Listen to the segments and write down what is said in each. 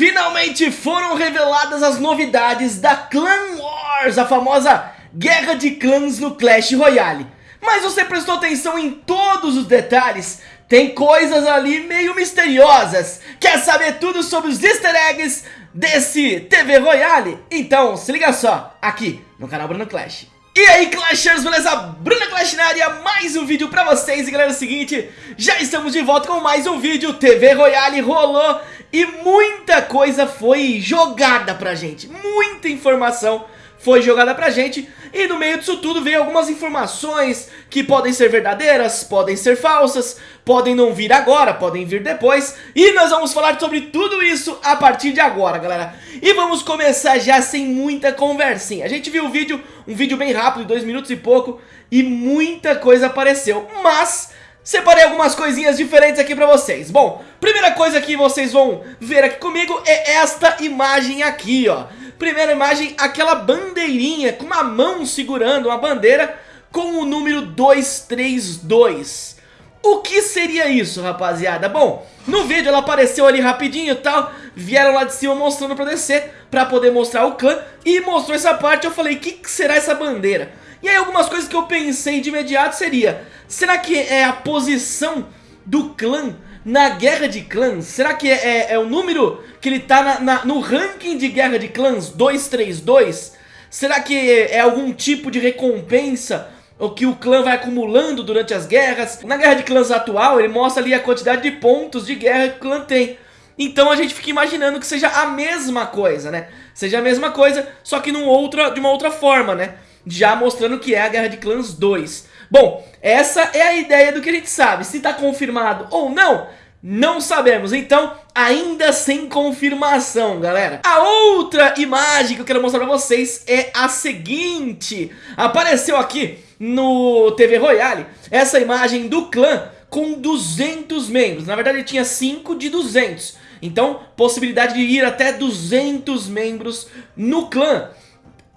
Finalmente foram reveladas as novidades da Clan Wars, a famosa guerra de clãs no Clash Royale. Mas você prestou atenção em todos os detalhes? Tem coisas ali meio misteriosas. Quer saber tudo sobre os easter eggs desse TV Royale? Então se liga só, aqui no canal Bruno Clash. E aí Clashers, beleza? Bruna Clash na área, mais um vídeo pra vocês. E galera, é o seguinte, já estamos de volta com mais um vídeo. TV Royale rolou e muita coisa foi jogada pra gente. Muita informação foi jogada pra gente. E no meio disso tudo veio algumas informações que podem ser verdadeiras, podem ser falsas Podem não vir agora, podem vir depois. E nós vamos falar sobre tudo isso a partir de agora, galera. E vamos começar já sem muita conversinha. A gente viu o vídeo, um vídeo bem rápido, dois minutos e pouco E muita coisa apareceu, mas separei algumas coisinhas diferentes aqui pra vocês. Bom, primeira coisa que vocês vão ver aqui comigo é esta imagem aqui, ó Primeira imagem, aquela bandeirinha com uma mão segurando uma bandeira com o número 232 O que seria isso, rapaziada? Bom, no vídeo ela apareceu ali rapidinho e tal Vieram lá de cima mostrando pra descer Pra poder mostrar o clã E mostrou essa parte, eu falei, o que, que será essa bandeira? E aí algumas coisas que eu pensei de imediato seria Será que é a posição do clã na guerra de clãs? Será que é, é, é o número que ele tá na, na, no ranking de guerra de clãs 232? Será que é algum tipo de recompensa o que o clã vai acumulando durante as guerras? Na guerra de clãs atual ele mostra ali a quantidade de pontos de guerra que o clã tem. Então a gente fica imaginando que seja a mesma coisa, né? Seja a mesma coisa, só que num outra, de uma outra forma, né? Já mostrando que é a Guerra de Clãs 2. Bom, essa é a ideia do que a gente sabe. Se está confirmado ou não, não sabemos, então ainda sem confirmação, galera. A outra imagem que eu quero mostrar pra vocês é a seguinte. Apareceu aqui no TV Royale essa imagem do clã com 200 membros. Na verdade ele tinha 5 de 200. Então, possibilidade de ir até 200 membros no clã.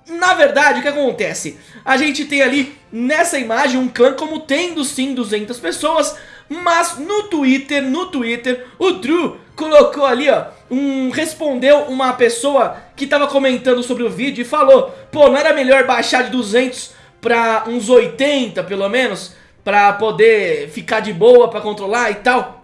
Na verdade, o que acontece? A gente tem ali nessa imagem um clã como tendo sim 200 pessoas, mas no Twitter, no Twitter, o Drew colocou ali, ó, um, respondeu uma pessoa que tava comentando sobre o vídeo e falou, pô, não era melhor baixar de 200 pra uns 80 pelo menos, pra poder ficar de boa, pra controlar e tal?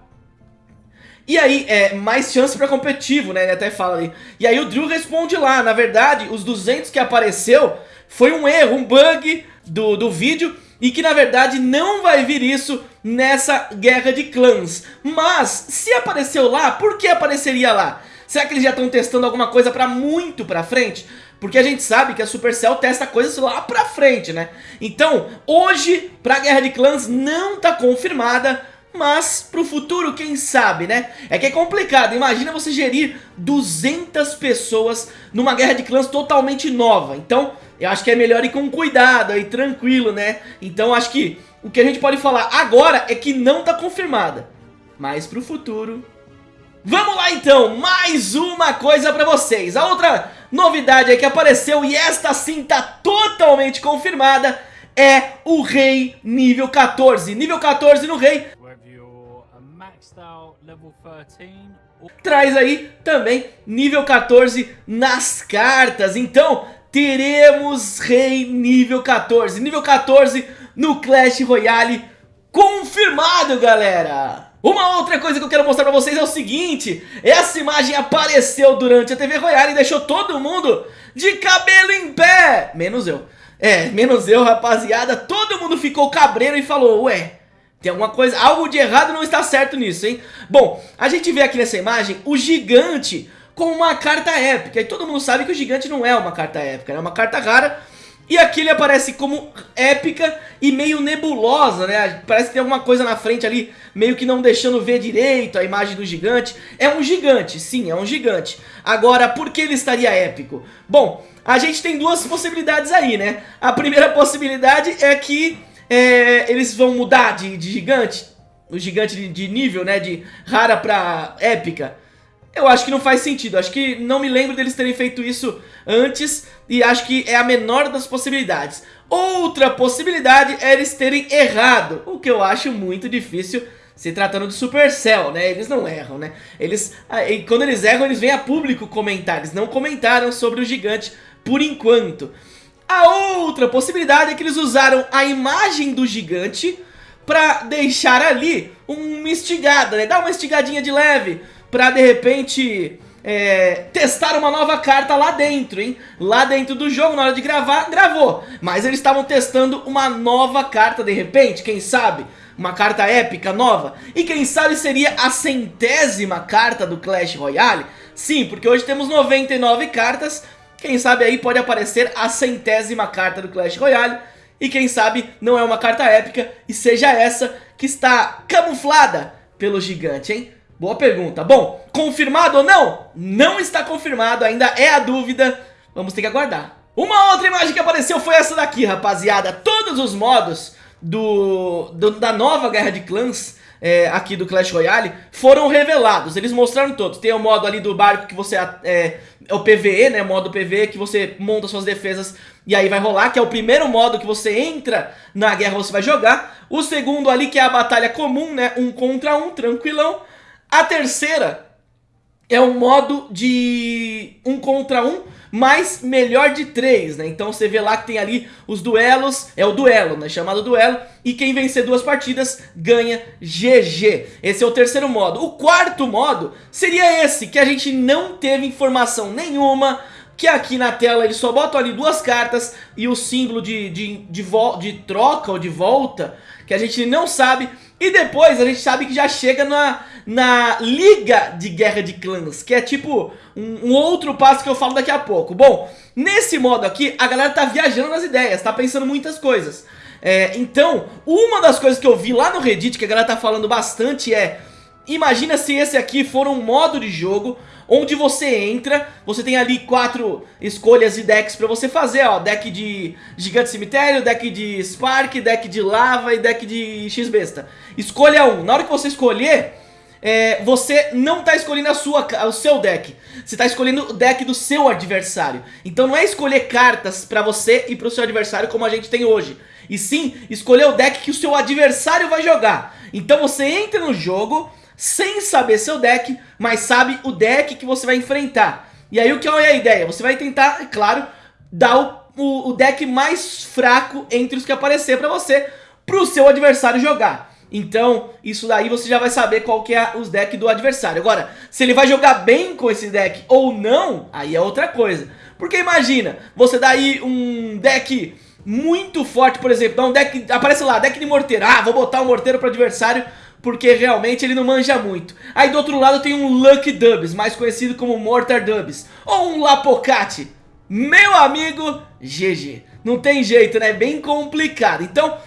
E aí, é mais chance pra competitivo, né? Ele até fala ali. E aí o Drew responde lá, na verdade, os 200 que apareceu foi um erro, um bug do, do vídeo e que na verdade não vai vir isso nessa guerra de clãs. Mas, se apareceu lá, por que apareceria lá? Será que eles já estão testando alguma coisa pra muito pra frente? Porque a gente sabe que a Supercell testa coisas lá pra frente, né? Então, hoje, pra Guerra de Clãs não tá confirmada, mas pro futuro, quem sabe, né? É que é complicado, imagina você gerir 200 pessoas numa guerra de clãs totalmente nova. Então, eu acho que é melhor ir com cuidado, aí tranquilo, né? Então, acho que o que a gente pode falar agora é que não tá confirmada. Mas pro futuro... Vamos lá então, mais uma coisa pra vocês. A outra novidade aí que apareceu, e esta sim tá totalmente confirmada, é o Rei nível 14. Nível 14 no Rei Traz aí também nível 14 nas cartas. Então, teremos rei nível 14. Nível 14 no Clash Royale confirmado, galera. Uma outra coisa que eu quero mostrar pra vocês é o seguinte Essa imagem apareceu durante a TV Royale e deixou todo mundo de cabelo em pé Menos eu É, menos eu, rapaziada Todo mundo ficou cabreiro e falou Ué, tem alguma coisa, algo de errado não está certo nisso, hein? Bom, a gente vê aqui nessa imagem o gigante com uma carta épica. E todo mundo sabe que o gigante não é uma carta épica, é uma carta rara. E aqui ele aparece como épica e meio nebulosa, né? Parece que tem alguma coisa na frente ali, meio que não deixando ver direito a imagem do gigante. É um gigante, sim, é um gigante. Agora, por que ele estaria épico? Bom, a gente tem duas possibilidades aí, né? A primeira possibilidade é que é, eles vão mudar de, de gigante, o gigante de, de, nível, né, de rara pra épica. Eu acho que não faz sentido, acho que não me lembro deles terem feito isso antes e acho que é a menor das possibilidades. Outra possibilidade é eles terem errado, o que eu acho muito difícil se tratando de Supercell, né? Eles não erram, né? Eles, ah, quando eles erram, eles vêm a público comentar. Eles não comentaram sobre o gigante por enquanto. A outra possibilidade é que eles usaram a imagem do gigante pra deixar ali uma estigada, né? Dar uma estigadinha de leve pra de repente é, testar uma nova carta lá dentro, hein? Lá dentro do jogo, na hora de gravar, gravou. Mas eles estavam testando uma nova carta de repente, quem sabe? uma carta épica nova. E quem sabe seria a centésima carta do Clash Royale? Sim, porque hoje temos 99 cartas, quem sabe aí pode aparecer a centésima carta do Clash Royale. E quem sabe não é uma carta épica e seja essa que está camuflada pelo gigante, hein? Boa pergunta. Bom, confirmado ou não? Não está confirmado, ainda é a dúvida. Vamos ter que aguardar. Uma outra imagem que apareceu foi essa daqui, rapaziada. Todos os modos do, do, da nova Guerra de Clãs é, aqui do Clash Royale foram revelados. Eles mostraram todos. Tem o modo ali do barco que você... É, é o PVE, né? Modo PVE que você monta suas defesas e aí vai rolar, que é o primeiro modo que você entra na guerra, você vai jogar. O segundo ali que é a batalha comum, né? Um contra um, tranquilão. A terceira é um modo de um contra um, mas melhor de três, né? Então você vê lá que tem ali os duelos, é o duelo, né? Chamado duelo, e quem vencer duas partidas ganha GG. Esse é o terceiro modo. O quarto modo seria esse, que a gente não teve informação nenhuma, que aqui na tela eles só botam ali duas cartas e o símbolo de, de, de, de troca ou de volta, que a gente não sabe, e depois a gente sabe que já chega na, na Liga de Guerra de Clãs, que é tipo um, um, outro passo que eu falo daqui a pouco. Bom, nesse modo aqui, a galera tá viajando nas ideias, tá pensando muitas coisas. É, então, uma das coisas que eu vi lá no Reddit, que a galera tá falando bastante é... Imagina se esse aqui for um modo de jogo onde você entra, você tem ali quatro escolhas e decks pra você fazer, ó, deck de Gigante Cemitério, deck de Spark, deck de Lava e deck de X-Besta. Escolha um, na hora que você escolher, é, você não está escolhendo a sua, o seu deck. Você está escolhendo o deck do seu adversário. Então não é escolher cartas para você e para o seu adversário como a gente tem hoje. E sim, escolher o deck que o seu adversário vai jogar. Então você entra no jogo sem saber seu deck, mas sabe o deck que você vai enfrentar. E aí o que é a ideia? Você vai tentar, é claro, dar o, o, o deck mais fraco entre os que aparecer para você, para o seu adversário jogar. Então, isso daí você já vai saber qual que é os decks do adversário. Agora, se ele vai jogar bem com esse deck ou não, aí é outra coisa. Porque imagina, você dá aí um deck muito forte, por exemplo, dá um deck, aparece lá, deck de morteiro. Ah, vou botar um morteiro pro adversário porque realmente ele não manja muito. Aí do outro lado tem um Lucky Dubs, mais conhecido como Mortar Dubs, ou um Lapocate. Meu amigo, GG. Não tem jeito, né? Bem complicado. Então,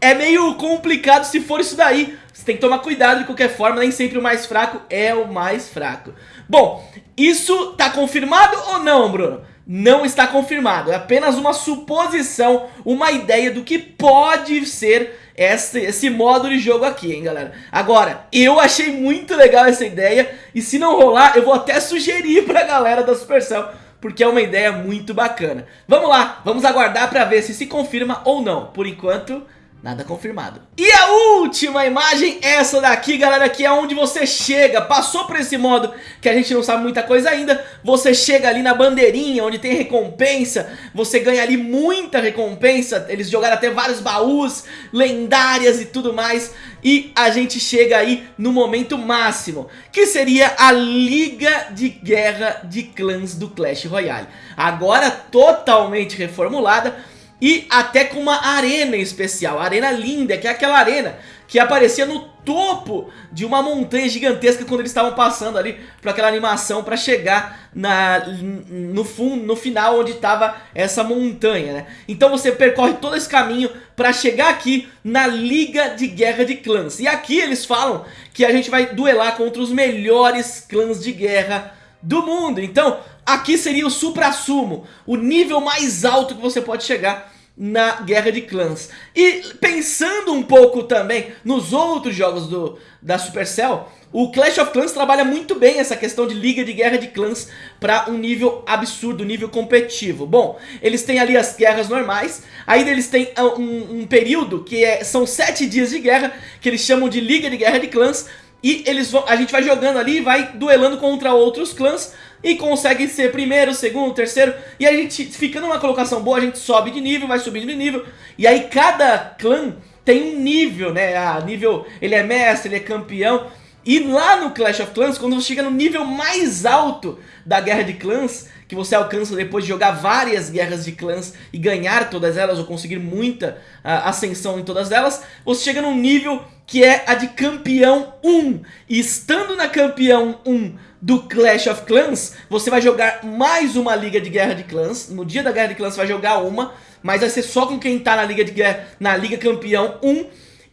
é meio complicado se for isso daí. Você tem que tomar cuidado de qualquer forma, nem sempre o mais fraco é o mais fraco. Bom, isso tá confirmado ou não, Bruno? Não está confirmado, é apenas uma suposição, uma ideia do que pode ser esse, esse modo de jogo aqui, hein, galera. Agora, eu achei muito legal essa ideia e se não rolar, eu vou até sugerir pra galera da Supercell porque é uma ideia muito bacana. Vamos lá, vamos aguardar pra ver se se confirma ou não. Por enquanto, Nada confirmado. E a última imagem, essa daqui, galera, que é onde você chega, passou por esse modo que a gente não sabe muita coisa ainda, você chega ali na bandeirinha, onde tem recompensa, você ganha ali muita recompensa, eles jogaram até vários baús, lendárias e tudo mais, e a gente chega aí no momento máximo, que seria a Liga de Guerra de Clãs do Clash Royale. Agora totalmente reformulada, e até com uma arena especial, arena linda, que é aquela arena que aparecia no topo de uma montanha gigantesca quando eles estavam passando ali por aquela animação para chegar na, no, fundo, no final onde estava essa montanha, né? Então você percorre todo esse caminho para chegar aqui na Liga de Guerra de Clãs. E aqui eles falam que a gente vai duelar contra os melhores clãs de guerra do mundo. Então aqui seria o supra-sumo, o nível mais alto que você pode chegar na Guerra de Clãs. E pensando um pouco também nos outros jogos do, da Supercell, o Clash of Clans trabalha muito bem essa questão de liga de guerra de clãs para um nível absurdo, nível competitivo. Bom, eles têm ali as guerras normais, aí eles têm ah, um, um período que é, são sete dias de guerra, que eles chamam de liga de guerra de clãs, e eles vão, a gente vai jogando ali, vai duelando contra outros clãs e consegue ser primeiro, segundo, terceiro. E a gente fica numa colocação boa, a gente sobe de nível, vai subindo de nível. E aí cada clã tem um nível, né? Ah, nível, ele é mestre, ele é campeão. E lá no Clash of Clans, quando você chega no nível mais alto da Guerra de Clãs, que você alcança depois de jogar várias guerras de clãs e ganhar todas elas, ou conseguir muita uh, ascensão em todas elas, você chega num nível que é a de campeão 1. E estando na campeão 1 do Clash of Clans, você vai jogar mais uma liga de guerra de clãs. No dia da guerra de clãs você vai jogar uma, mas vai ser só com quem tá na liga de guerra, na liga campeão 1.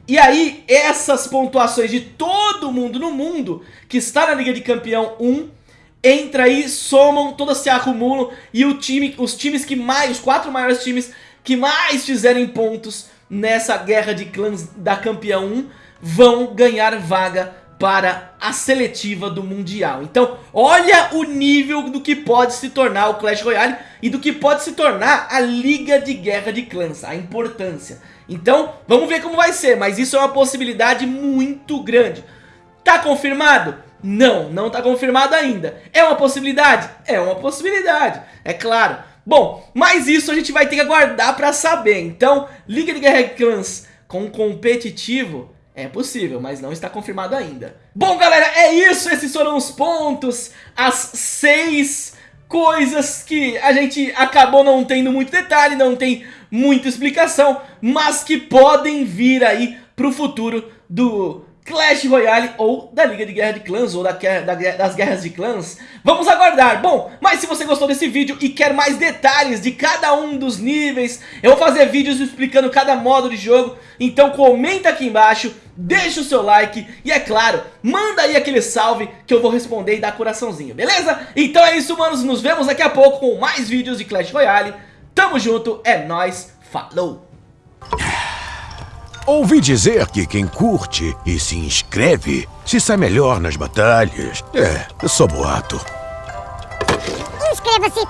E aí, essas pontuações de todo mundo no mundo que está na Liga de Campeão 1 entra aí, somam, todas se acumulam e o time, os times que mais, os quatro maiores times que mais fizerem pontos nessa guerra de clãs da Campeão 1 vão ganhar vaga para a seletiva do Mundial. Então, olha o nível do que pode se tornar o Clash Royale e do que pode se tornar a Liga de Guerra de Clãs, a importância. Então, vamos ver como vai ser, mas isso é uma possibilidade muito grande. Tá confirmado? Não, não tá confirmado ainda. É uma possibilidade? É uma possibilidade, é claro. Bom, mas isso a gente vai ter que aguardar pra saber. Então, Liga de Guerra Clans com competitivo é possível, mas não está confirmado ainda. Bom, galera, é isso. Esses foram os pontos, as seis coisas que a gente acabou não tendo muito detalhe, não tem muita explicação, mas que podem vir aí pro futuro do Clash Royale ou da Liga de Guerra de Clãs ou da, da, das Guerras de Clãs. Vamos aguardar. Bom, mas se você gostou desse vídeo e quer mais detalhes de cada um dos níveis, eu vou fazer vídeos explicando cada modo de jogo, então comenta aqui embaixo, deixa o seu like e é claro, manda aí aquele salve que eu vou responder e dar coraçãozinho, beleza? Então é isso, manos, nos vemos daqui a pouco com mais vídeos de Clash Royale. Tamo junto, é nóis, falou! Ouvi dizer que quem curte e se inscreve se sai melhor nas batalhas. É, só boato. Inscreva-se!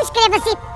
Inscreva-se!